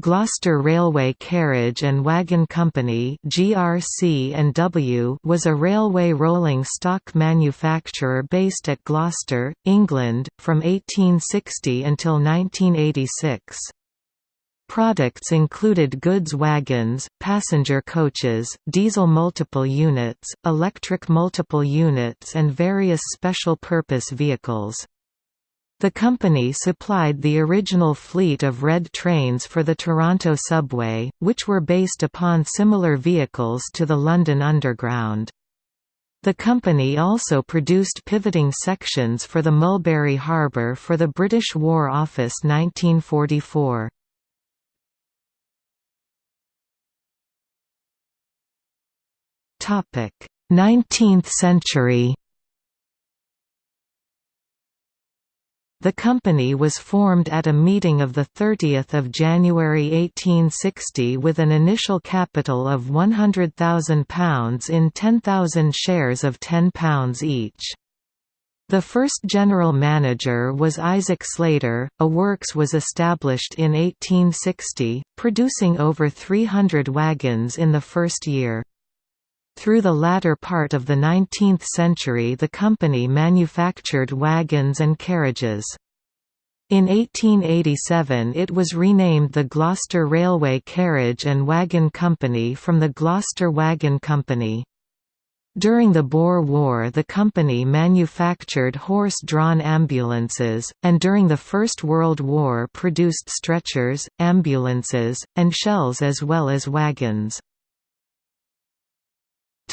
Gloucester Railway Carriage and Wagon Company (GRC&W) was a railway rolling stock manufacturer based at Gloucester, England, from 1860 until 1986. Products included goods wagons, passenger coaches, diesel multiple units, electric multiple units and various special-purpose vehicles. The company supplied the original fleet of red trains for the Toronto subway, which were based upon similar vehicles to the London Underground. The company also produced pivoting sections for the Mulberry Harbour for the British War Office 1944. Nineteenth century The company was formed at a meeting of 30 January 1860 with an initial capital of £100,000 in 10,000 shares of £10 each. The first general manager was Isaac Slater. A works was established in 1860, producing over 300 wagons in the first year. Through the latter part of the 19th century the company manufactured wagons and carriages. In 1887 it was renamed the Gloucester Railway Carriage and Wagon Company from the Gloucester Wagon Company. During the Boer War the company manufactured horse-drawn ambulances, and during the First World War produced stretchers, ambulances, and shells as well as wagons.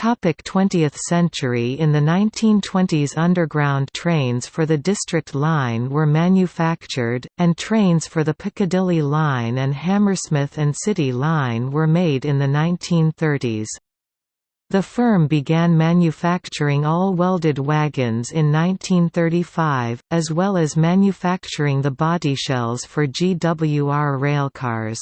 Topic 20th century In the 1920s underground trains for the District Line were manufactured, and trains for the Piccadilly Line and Hammersmith and City Line were made in the 1930s. The firm began manufacturing all welded wagons in 1935, as well as manufacturing the body shells for GWR railcars.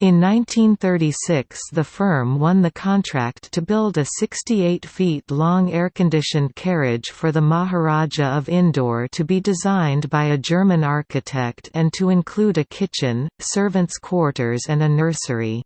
In 1936 the firm won the contract to build a 68 feet long air-conditioned carriage for the Maharaja of Indore to be designed by a German architect and to include a kitchen, servants' quarters and a nursery.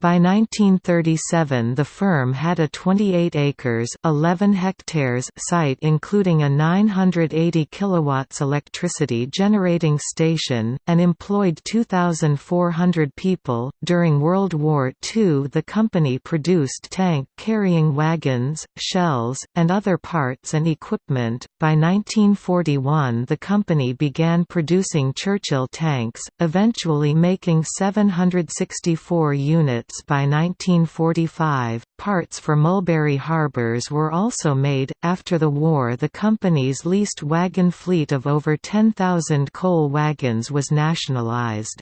By 1937 the firm had a 28 acres 11 hectares site including a 980 kilowatts electricity generating station, and employed 2,400 people. During World War II the company produced tank-carrying wagons, shells, and other parts and equipment. By 1941 the company began producing Churchill tanks, eventually making 764 units by 1945, parts for Mulberry Harbours were also made. After the war, the company's leased wagon fleet of over 10,000 coal wagons was nationalised.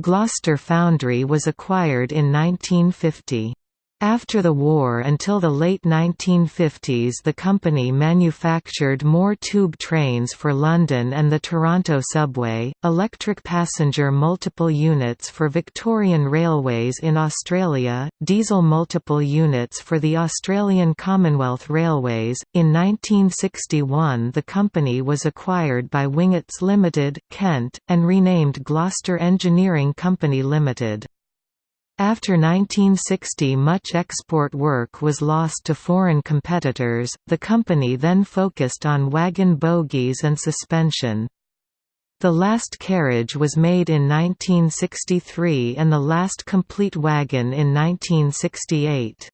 Gloucester Foundry was acquired in 1950. After the war until the late 1950s the company manufactured more tube trains for London and the Toronto subway, electric passenger multiple units for Victorian Railways in Australia, diesel multiple units for the Australian Commonwealth Railways. In 1961 the company was acquired by Wingetts Limited, Kent, and renamed Gloucester Engineering Company Limited. After 1960 much export work was lost to foreign competitors, the company then focused on wagon bogies and suspension. The last carriage was made in 1963 and the last complete wagon in 1968.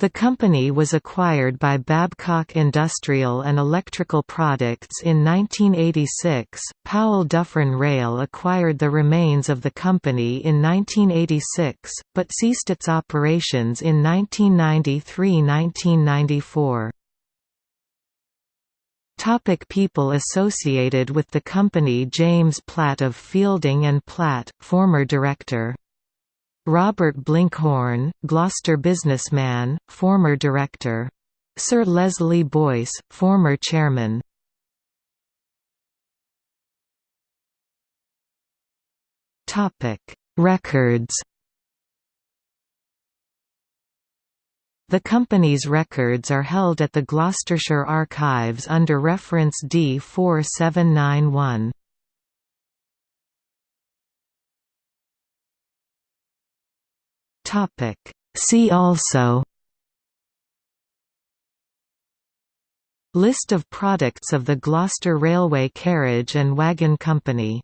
The company was acquired by Babcock Industrial and Electrical Products in 1986. Powell Duffryn Rail acquired the remains of the company in 1986, but ceased its operations in 1993–1994. Topic people associated with the company James Platt of Fielding and Platt, former director Robert Blinkhorn, Gloucester businessman, former director. Sir Leslie Boyce, former chairman. Topic: Records The company's records are held at the Gloucestershire Archives under reference D4791. See also List of products of the Gloucester Railway Carriage and Wagon Company